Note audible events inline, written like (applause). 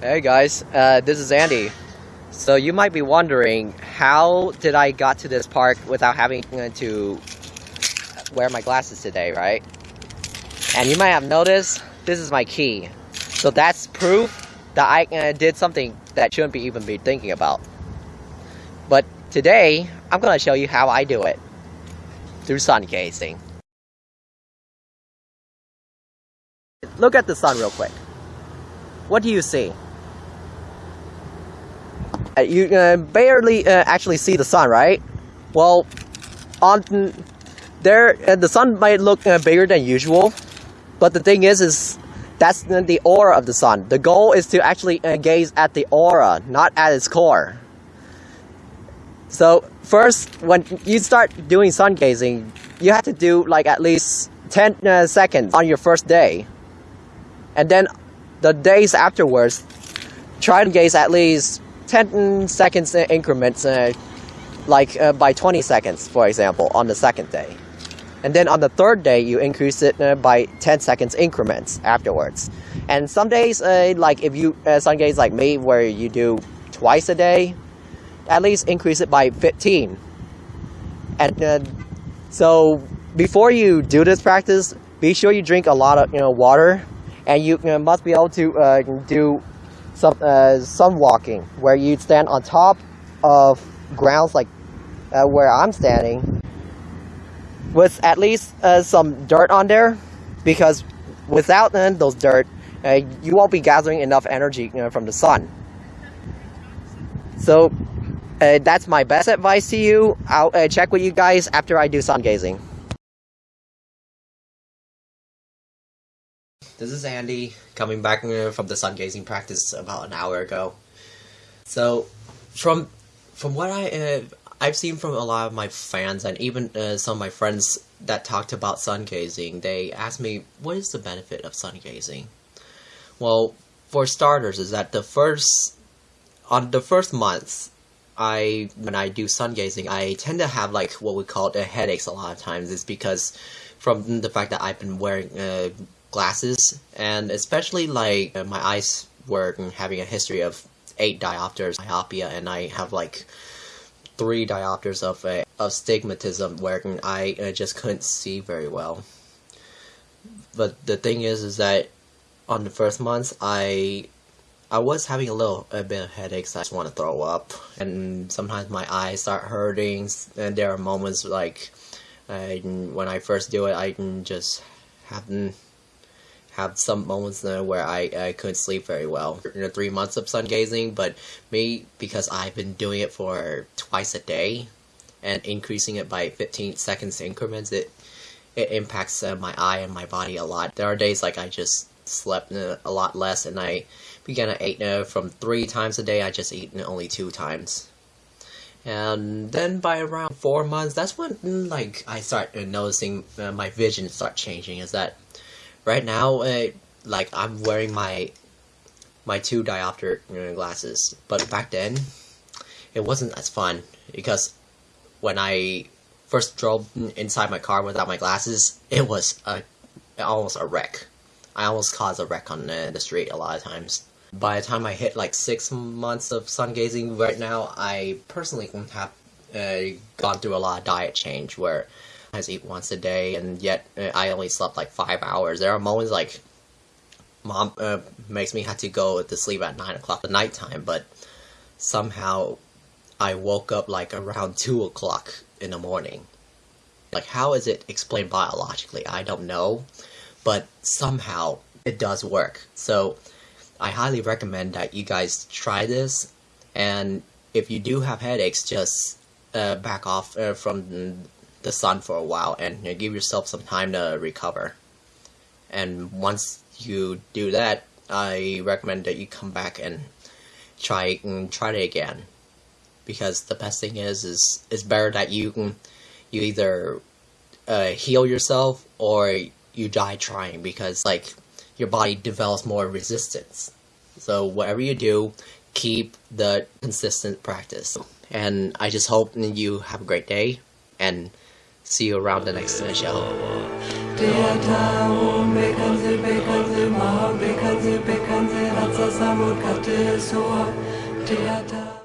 Hey guys, uh, this is Andy. So you might be wondering, how did I got to this park without having to wear my glasses today, right? And you might have noticed, this is my key. So that's proof that I uh, did something that shouldn't be even be thinking about. But today, I'm gonna show you how I do it. Through sun gazing. Look at the sun real quick. What do you see? Uh, you uh, barely uh, actually see the sun, right? Well, on there, uh, the sun might look uh, bigger than usual, but the thing is, is that's the aura of the sun. The goal is to actually uh, gaze at the aura, not at its core. So first, when you start doing sun gazing, you have to do like at least 10 seconds on your first day. And then the days afterwards, try to gaze at least 10 seconds increments, uh, like uh, by 20 seconds, for example, on the second day. And then on the third day, you increase it uh, by 10 seconds increments afterwards. And some days, uh, like if you, uh, some days like me, where you do twice a day, at least increase it by 15. And uh, so before you do this practice, be sure you drink a lot of you know water, and you, you must be able to do some uh, some walking where you stand on top of grounds like uh, where I'm standing with at least uh, some dirt on there. Because without those dirt uh, you won't be gathering enough energy you know, from the sun. So uh, that's my best advice to you I'll uh, check with you guys after I do sun gazing This is Andy, coming back uh, from the sun gazing practice about an hour ago. So, from from what I uh, I've seen from a lot of my fans and even uh, some of my friends that talked about sun gazing, they asked me, "What is the benefit of sun gazing?" Well, for starters, is that the first on the first month, I when I do sun gazing, I tend to have like what we call the headaches a lot of times. Is because from the fact that I've been wearing uh, glasses, and especially like uh, my eyes were having a history of eight diopters myopia, and I have like three diopters of uh, of stigmatism where I uh, just couldn't see very well. But the thing is, is that on the first month, I I was having a little a bit of headaches. I just want to throw up, and sometimes my eyes start hurting. And there are moments like uh, when I first do it, I can just happen have some moments there where I, I couldn't sleep very well. You know, three months of sun gazing, but me, because I've been doing it for twice a day, and increasing it by 15 seconds increments, it it impacts uh, my eye and my body a lot. There are days like I just slept uh, a lot less, and I began to eat uh, from three times a day, I just eat only two times. And then by around four months, that's when like I start noticing uh, my vision start changing. Is that right now, uh, like I'm wearing my my two diopter glasses, but back then it wasn't as fun because when I first drove inside my car without my glasses, it was a almost a wreck. I almost caused a wreck on the street a lot of times. By the time I hit like six months of sun gazing, right now I personally have uh, gone through a lot of diet change where I eat once a day, and yet uh, I only slept like five hours. There are moments like mom uh, makes me have to go to sleep at nine o'clock at night time, but somehow I woke up like around (laughs) two o'clock in the morning. Like, how is it explained biologically? I don't know, but somehow it does work. So, I highly recommend that you guys try this, and if you do have headaches, just uh, back off uh, from the sun for a while and give yourself some time to recover. And once you do that, I recommend that you come back and try and try it again. Because the best thing is, is it's better that you can you either uh, heal yourself or you die trying because like your body develops more resistance. So whatever you do, keep the consistent practice. And I just hope you have a great day and see you around the next show.